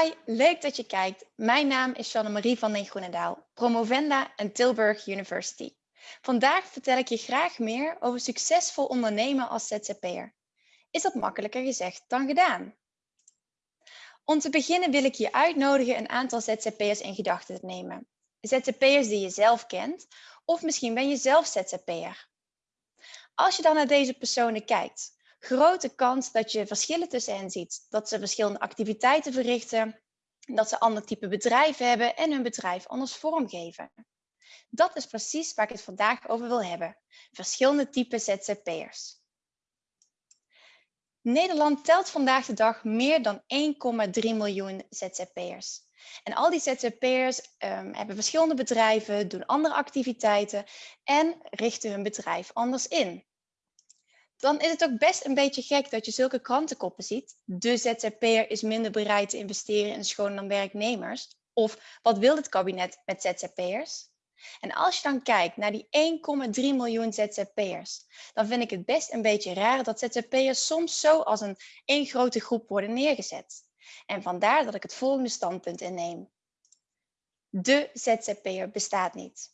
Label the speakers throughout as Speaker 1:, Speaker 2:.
Speaker 1: Hi, leuk dat je kijkt. Mijn naam is Jeanne-Marie van den Groenendaal, promovenda aan Tilburg University. Vandaag vertel ik je graag meer over succesvol ondernemen als ZZP'er. Is dat makkelijker gezegd dan gedaan? Om te beginnen wil ik je uitnodigen een aantal ZZP'ers in gedachten te nemen. ZZP'ers die je zelf kent, of misschien ben je zelf ZZP'er. Als je dan naar deze personen kijkt, grote kans dat je verschillen tussen hen ziet. Dat ze verschillende activiteiten verrichten, dat ze ander type bedrijf hebben en hun bedrijf anders vormgeven. Dat is precies waar ik het vandaag over wil hebben. Verschillende typen ZZP'ers. Nederland telt vandaag de dag meer dan 1,3 miljoen ZZP'ers. En al die ZZP'ers um, hebben verschillende bedrijven, doen andere activiteiten en richten hun bedrijf anders in dan is het ook best een beetje gek dat je zulke krantenkoppen ziet. De ZZP'er is minder bereid te investeren in schoon dan werknemers. Of wat wil het kabinet met ZZP'ers? En als je dan kijkt naar die 1,3 miljoen ZZP'ers, dan vind ik het best een beetje raar dat ZZP'ers soms zo als een één grote groep worden neergezet. En vandaar dat ik het volgende standpunt inneem. De ZZP'er bestaat niet.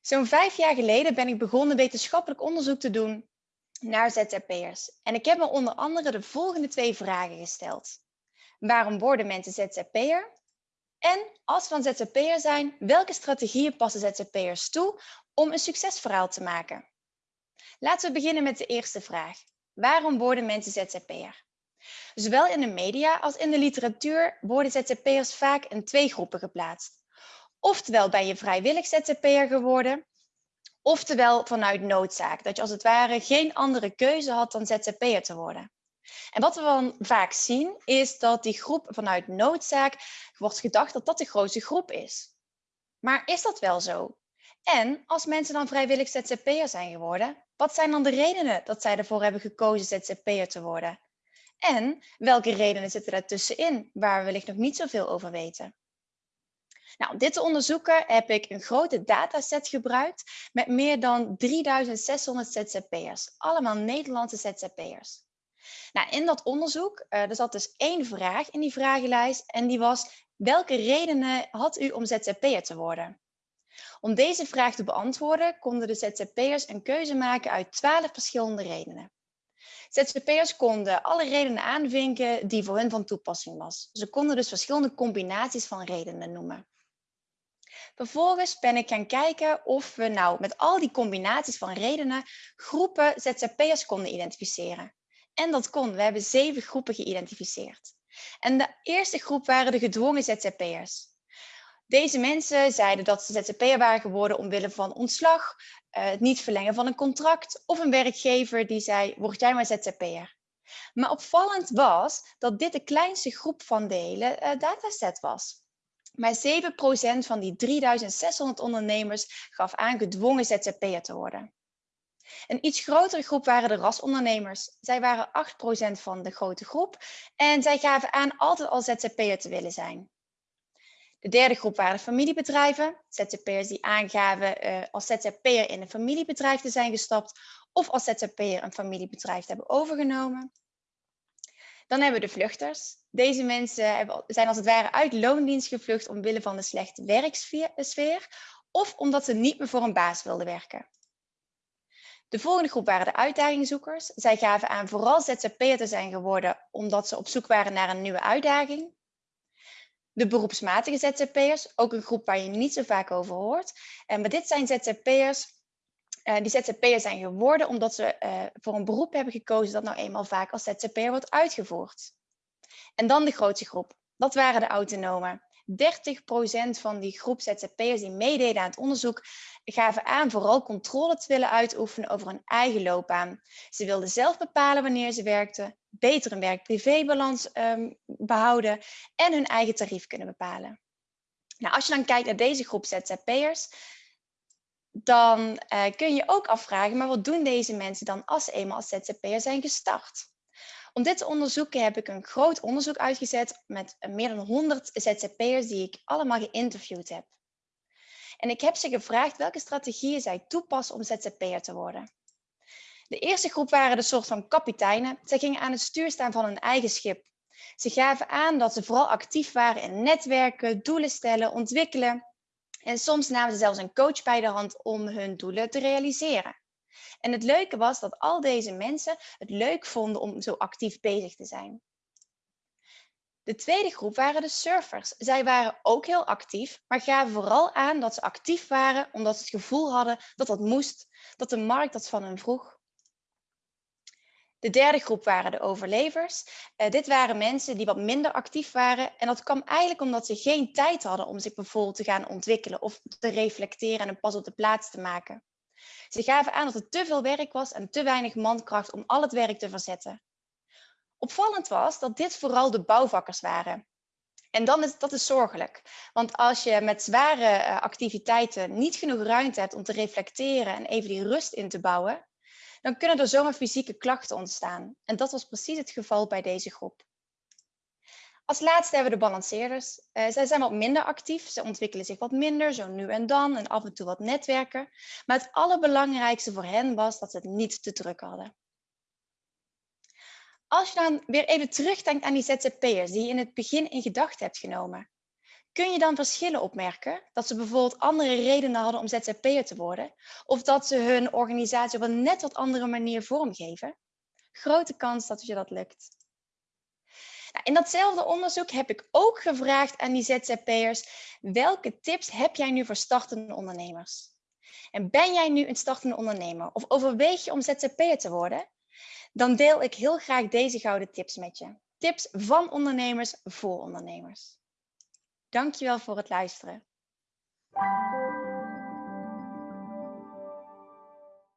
Speaker 1: Zo'n vijf jaar geleden ben ik begonnen wetenschappelijk onderzoek te doen naar ZZP'ers. En ik heb me onder andere de volgende twee vragen gesteld. Waarom worden mensen ZZP'er? En als dan ZZP'er zijn, welke strategieën passen ZZP'ers toe om een succesverhaal te maken? Laten we beginnen met de eerste vraag. Waarom worden mensen ZZP'er? Zowel in de media als in de literatuur worden ZZP'ers vaak in twee groepen geplaatst. Oftewel ben je vrijwillig ZZP'er geworden, Oftewel vanuit noodzaak, dat je als het ware geen andere keuze had dan ZZP'er te worden. En wat we dan vaak zien, is dat die groep vanuit noodzaak wordt gedacht dat dat de grootste groep is. Maar is dat wel zo? En als mensen dan vrijwillig ZZP'er zijn geworden, wat zijn dan de redenen dat zij ervoor hebben gekozen ZZP'er te worden? En welke redenen zitten daartussenin, waar we wellicht nog niet zoveel over weten? Nou, om dit te onderzoeken heb ik een grote dataset gebruikt met meer dan 3600 ZZP'ers. Allemaal Nederlandse ZZP'ers. Nou, in dat onderzoek uh, er zat dus één vraag in die vragenlijst en die was welke redenen had u om ZZP'er te worden? Om deze vraag te beantwoorden konden de ZZP'ers een keuze maken uit 12 verschillende redenen. ZZP'ers konden alle redenen aanvinken die voor hen van toepassing was. Ze konden dus verschillende combinaties van redenen noemen. Vervolgens ben ik gaan kijken of we nou met al die combinaties van redenen groepen ZZP'ers konden identificeren. En dat kon. We hebben zeven groepen geïdentificeerd. En de eerste groep waren de gedwongen ZZP'ers. Deze mensen zeiden dat ze ZZP'er waren geworden omwille van ontslag, eh, het niet verlengen van een contract of een werkgever die zei, word jij maar ZZP'er. Maar opvallend was dat dit de kleinste groep van de hele uh, dataset was. Maar 7% van die 3600 ondernemers gaf aan gedwongen ZZP'er te worden. Een iets grotere groep waren de rasondernemers. Zij waren 8% van de grote groep en zij gaven aan altijd al ZZP'er te willen zijn. De derde groep waren familiebedrijven, ZZP'ers die aangaven uh, als ZZP'er in een familiebedrijf te zijn gestapt of als ZZP'er een familiebedrijf te hebben overgenomen. Dan hebben we de vluchters. Deze mensen zijn als het ware uit loondienst gevlucht omwille van de slechte werksfeer of omdat ze niet meer voor een baas wilden werken. De volgende groep waren de uitdagingzoekers. Zij gaven aan vooral ZZP'er te zijn geworden omdat ze op zoek waren naar een nieuwe uitdaging. De beroepsmatige ZZP'ers, ook een groep waar je niet zo vaak over hoort. Maar dit zijn ZZP'ers uh, die ZZP'er zijn geworden omdat ze uh, voor een beroep hebben gekozen dat nou eenmaal vaak als ZZP'er wordt uitgevoerd. En dan de grootste groep. Dat waren de autonomen. 30% van die groep ZZP'ers die meededen aan het onderzoek gaven aan vooral controle te willen uitoefenen over hun eigen loopbaan. Ze wilden zelf bepalen wanneer ze werkten, beter een werk-privé-balans um, behouden en hun eigen tarief kunnen bepalen. Nou, als je dan kijkt naar deze groep ZZP'ers, dan uh, kun je ook afvragen, maar wat doen deze mensen dan als ze eenmaal als ZZP'er zijn gestart? Om dit te onderzoeken heb ik een groot onderzoek uitgezet met meer dan 100 ZZP'ers die ik allemaal geïnterviewd heb. En ik heb ze gevraagd welke strategieën zij toepassen om ZZP'er te worden. De eerste groep waren de soort van kapiteinen. Zij gingen aan het stuur staan van hun eigen schip. Ze gaven aan dat ze vooral actief waren in netwerken, doelen stellen, ontwikkelen. En soms namen ze zelfs een coach bij de hand om hun doelen te realiseren. En het leuke was dat al deze mensen het leuk vonden om zo actief bezig te zijn. De tweede groep waren de surfers. Zij waren ook heel actief, maar gaven vooral aan dat ze actief waren omdat ze het gevoel hadden dat dat moest, dat de markt dat van hen vroeg. De derde groep waren de overlevers. Uh, dit waren mensen die wat minder actief waren. En dat kwam eigenlijk omdat ze geen tijd hadden om zich bijvoorbeeld te gaan ontwikkelen of te reflecteren en een pas op de plaats te maken. Ze gaven aan dat er te veel werk was en te weinig mankracht om al het werk te verzetten. Opvallend was dat dit vooral de bouwvakkers waren. En dan is, dat is zorgelijk. Want als je met zware uh, activiteiten niet genoeg ruimte hebt om te reflecteren en even die rust in te bouwen, dan kunnen er zomaar fysieke klachten ontstaan. En dat was precies het geval bij deze groep. Als laatste hebben we de balanceerders. Uh, zij zijn wat minder actief, ze ontwikkelen zich wat minder, zo nu en dan en af en toe wat netwerken. Maar het allerbelangrijkste voor hen was dat ze het niet te druk hadden. Als je dan weer even terugdenkt aan die ZZP'ers die je in het begin in gedachten hebt genomen, kun je dan verschillen opmerken? Dat ze bijvoorbeeld andere redenen hadden om ZZP'er te worden? Of dat ze hun organisatie op een net wat andere manier vormgeven? Grote kans dat je dat lukt. Nou, in datzelfde onderzoek heb ik ook gevraagd aan die ZZP'ers, welke tips heb jij nu voor startende ondernemers? En ben jij nu een startende ondernemer of overweeg je om ZZP'er te worden? Dan deel ik heel graag deze gouden tips met je. Tips van ondernemers voor ondernemers. Dankjewel voor het luisteren.